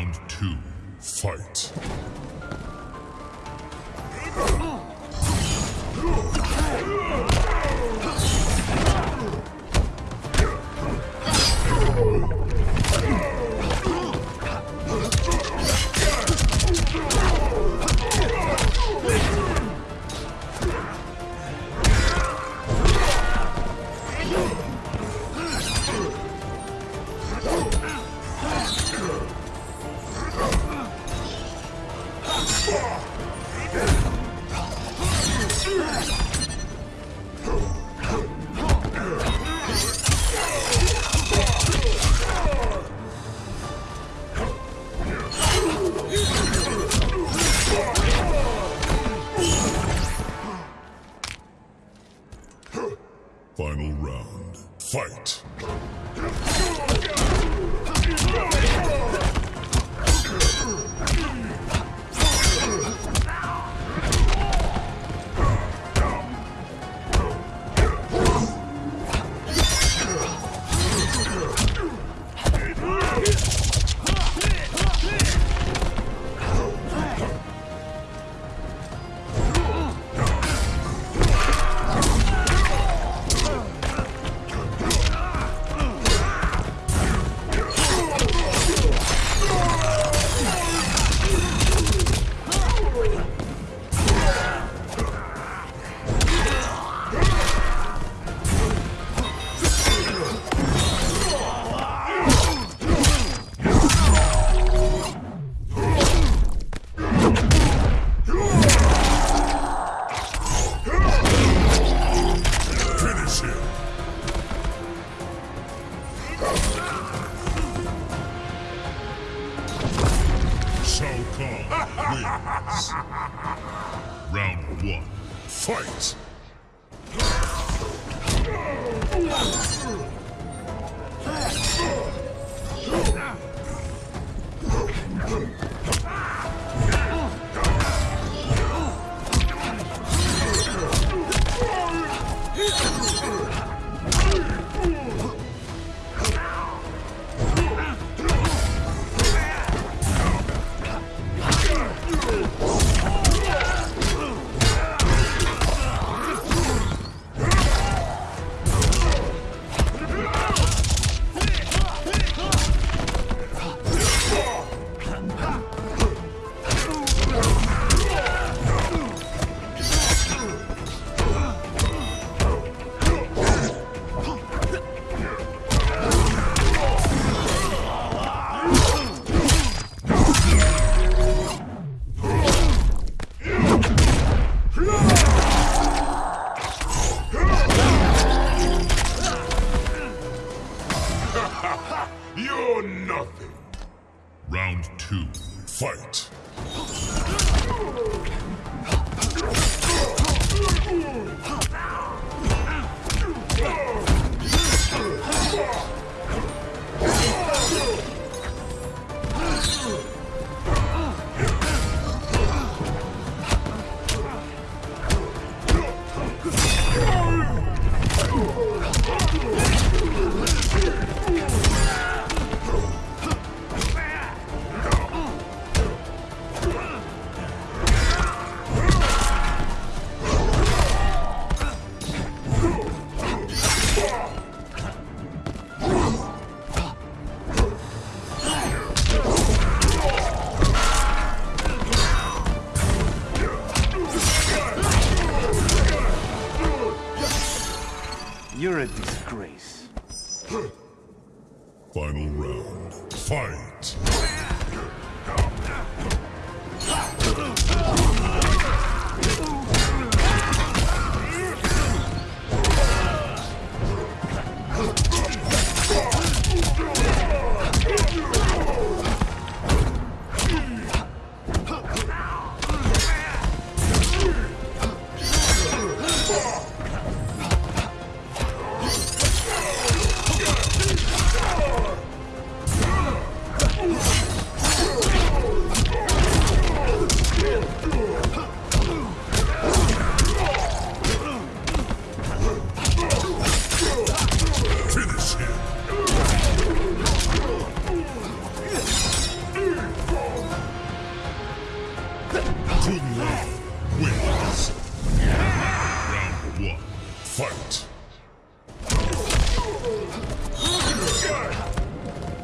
Round two, fight. Final round. Fight!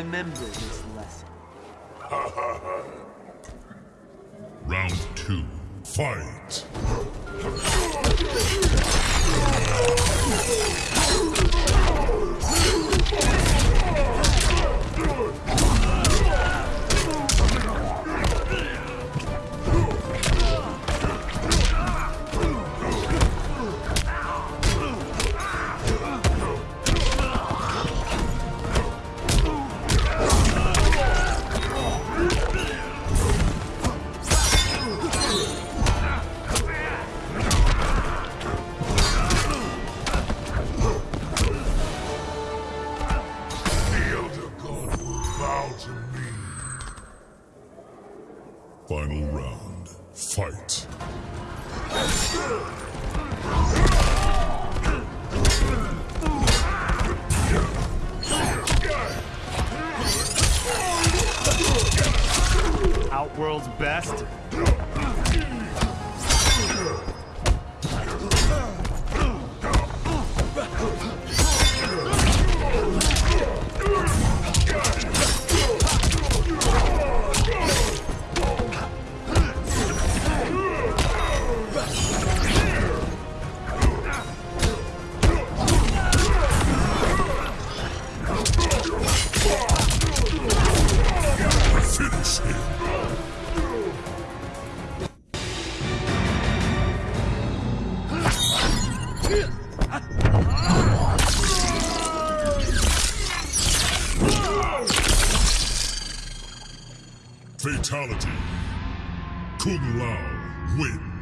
Remember this lesson. Round two. Fight. Final round. Fight. Outworld's best? Fatality. Kung Lao wins.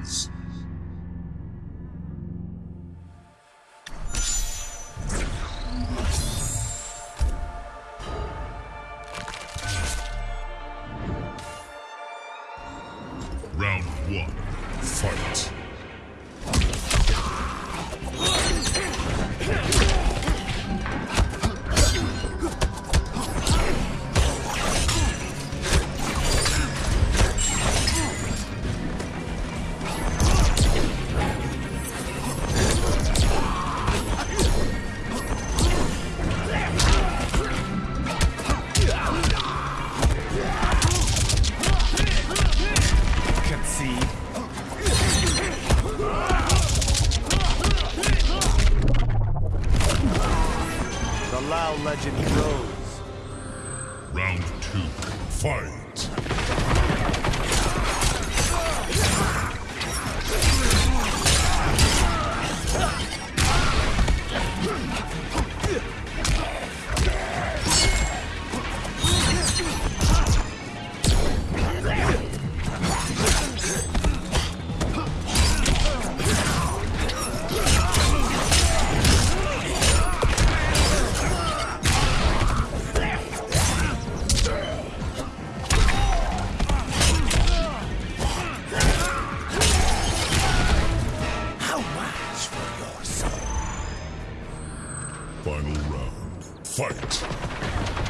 Final round. Fight.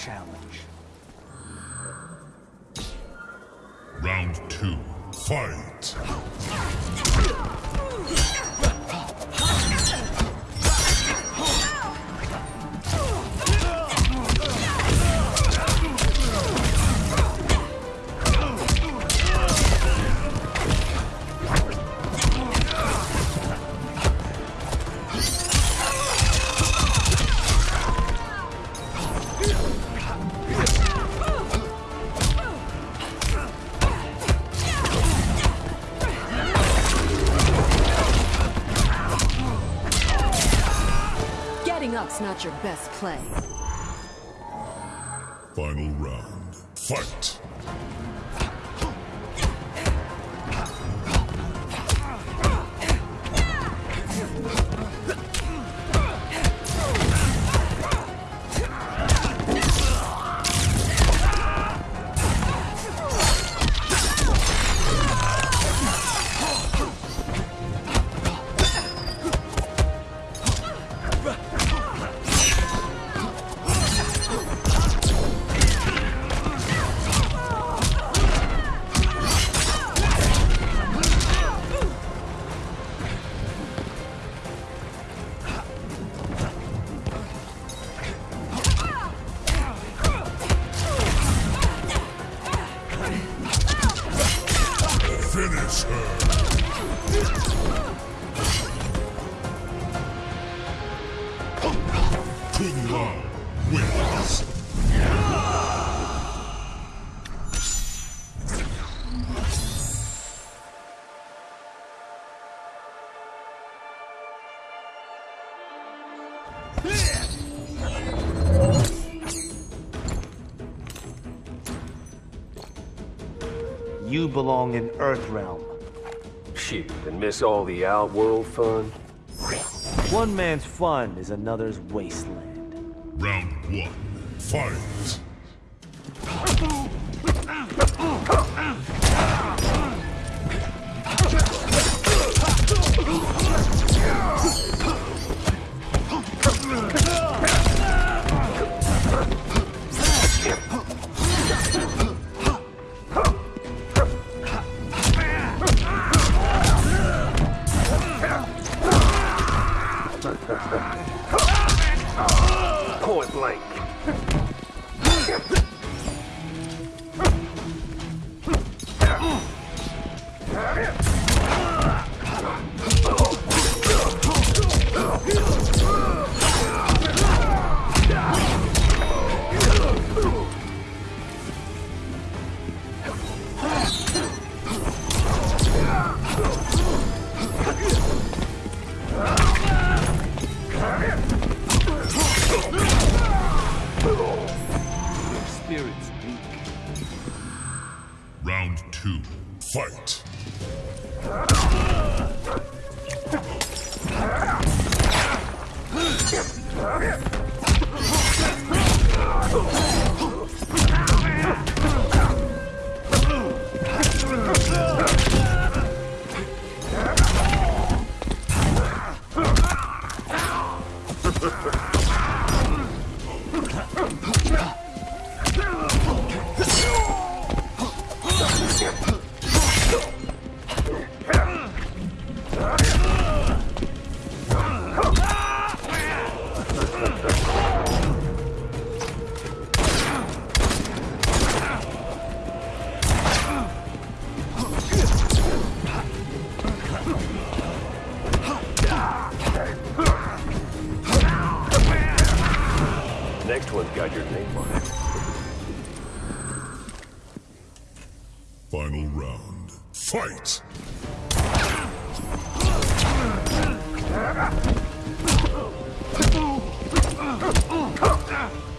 challenge. Round two, fight! Your best play. Final round. Fight! Kung Lao wins. You belong in Earthrealm. Shoot, and miss all the outworld fun? One man's fun is another's wasteland. Round one. Fight. Нет! Final round. Fight.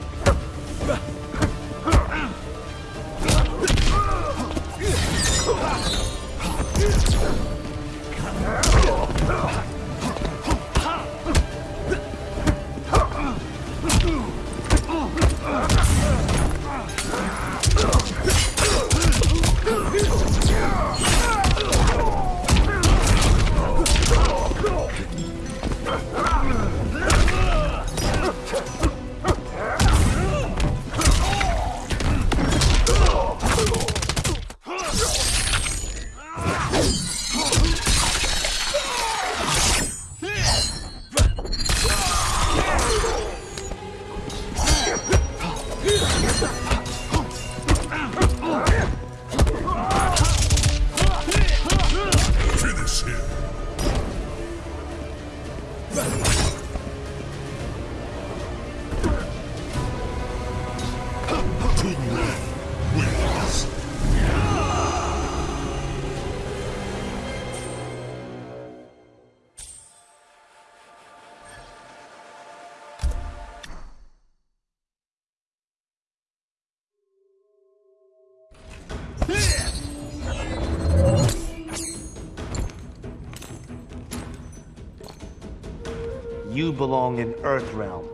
belong in Earthrealm.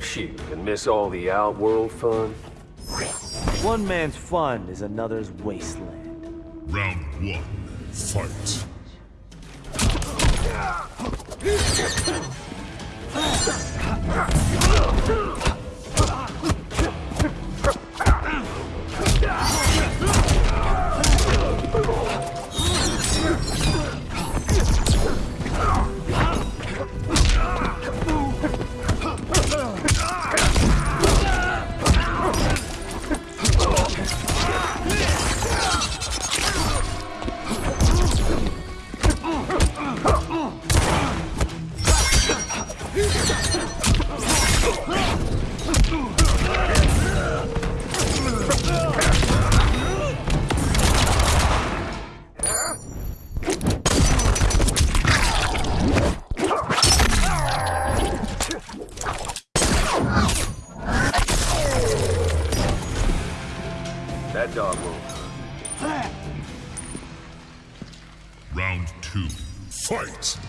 Shoot, and miss all the outworld fun? One man's fun is another's wasteland. Round one, fight. Ah! Fight!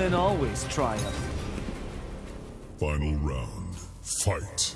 Shaolin always triumph. Final round. Fight!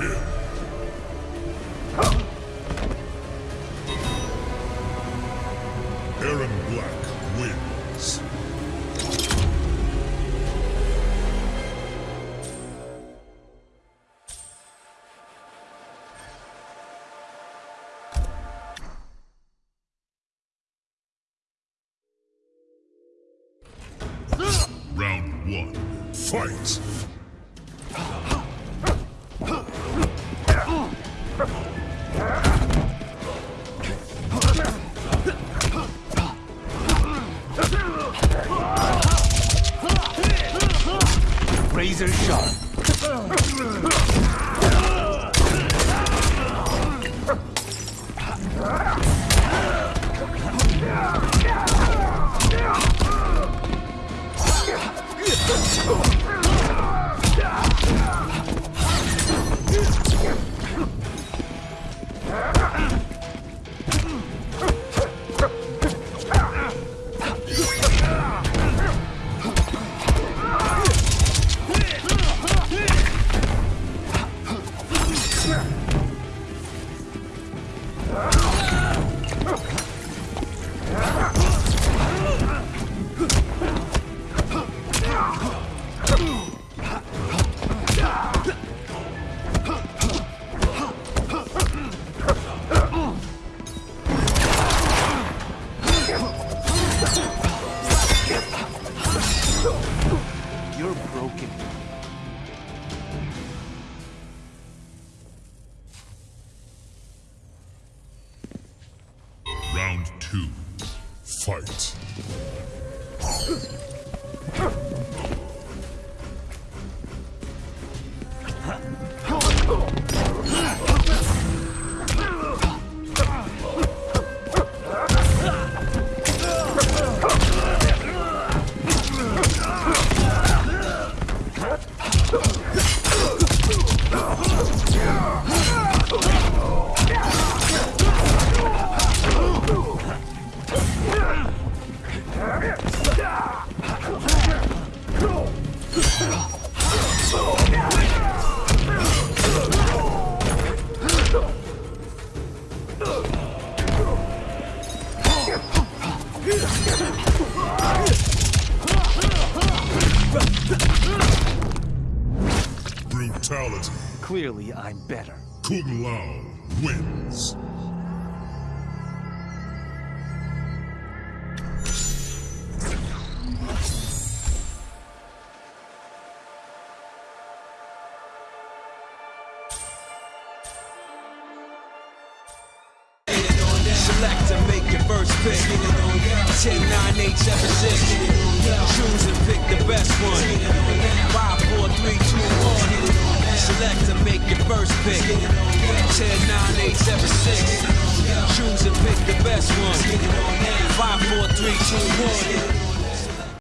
Him! Oh! You're broken. Clearly, I'm better. Kung Lao wins.